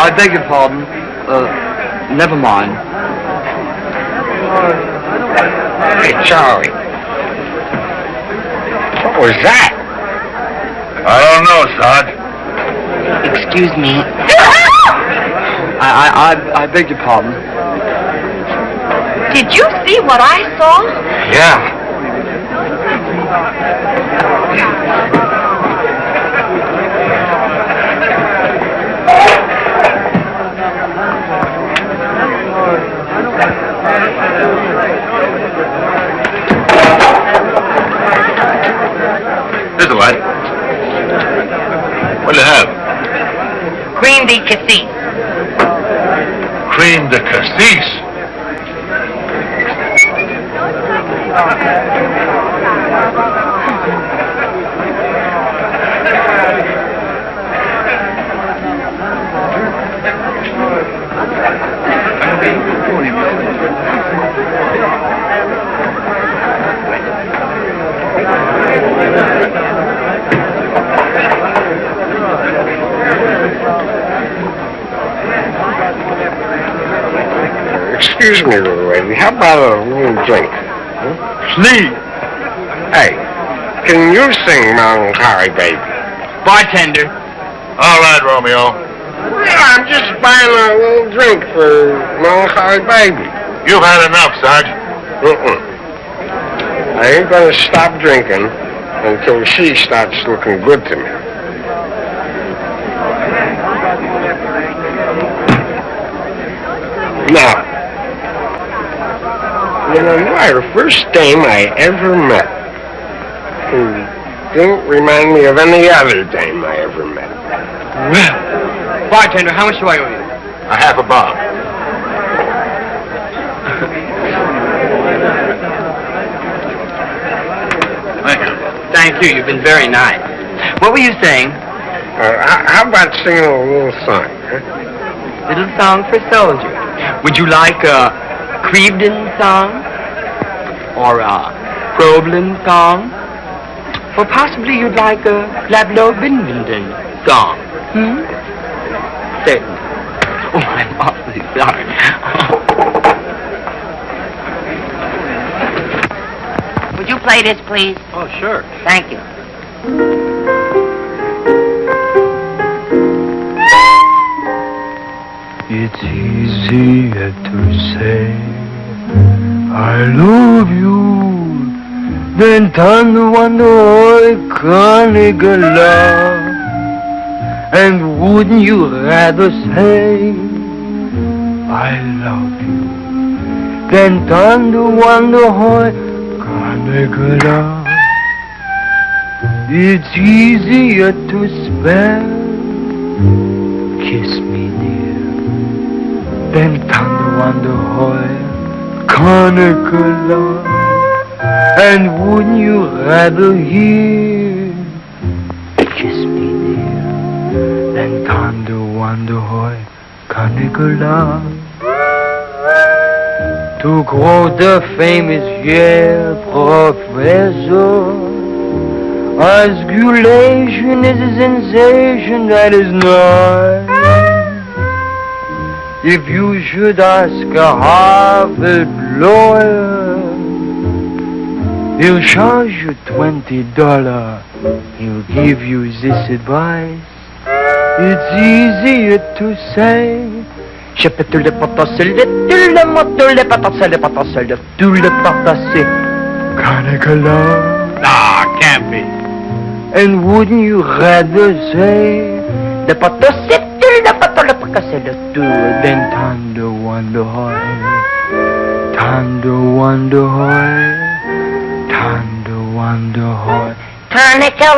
I beg your pardon. Uh, never mind. Hey, Charlie. What was that? I don't know, Sarge. Excuse me. I, I, I, I beg your pardon. Did you see what I saw? Yeah. What do you have? Crème de cassis. Crème de cassis. Excuse me, little lady. How about a little drink? Please. Hey, can you sing Melancholy Baby? Bartender. All right, Romeo. Yeah, I'm just buying a little drink for Melancholy Baby. You've had enough, Sarge. Mm-mm. I ain't gonna stop drinking until she starts looking good to me. Now, you know, you are the first dame I ever met who didn't remind me of any other dame I ever met. Well, bartender, how much do I owe you? A half a bob. Thank you. Thank you. You've been very nice. What were you saying? Uh, how, how about singing a little song? Huh? Little song for soldiers. Would you like a Crevedon song? Or a Problem song? Or possibly you'd like a Lablo Binvenden song? Hmm? Certainly. Oh, I'm awfully sorry. Would you play this, please? Oh, sure. Thank you. Easier to say I love you than than wonder I can't love. And wouldn't you rather say I love you than than wonder I can't love? It's easier to spell. Thunder wonder hoy conical love And wouldn't you rather hear Kiss me dear Than thunder wonder hoy conical love To quote the famous Yale professor Osculation is a sensation that is not if you should ask a Harvard lawyer, he'll charge you twenty dollars. He'll give you this advice. It's easier to say. Je peux tout le potasser, le tout le mot, tout le potasser, le potasser, le tout le potasser. Canicula. Nah, can't be. And wouldn't you rather say the potasser, le potasser, le potasser, le tout, than thunder wonder hoy, thunder wonder hoy, wonder hoy. Tourniquet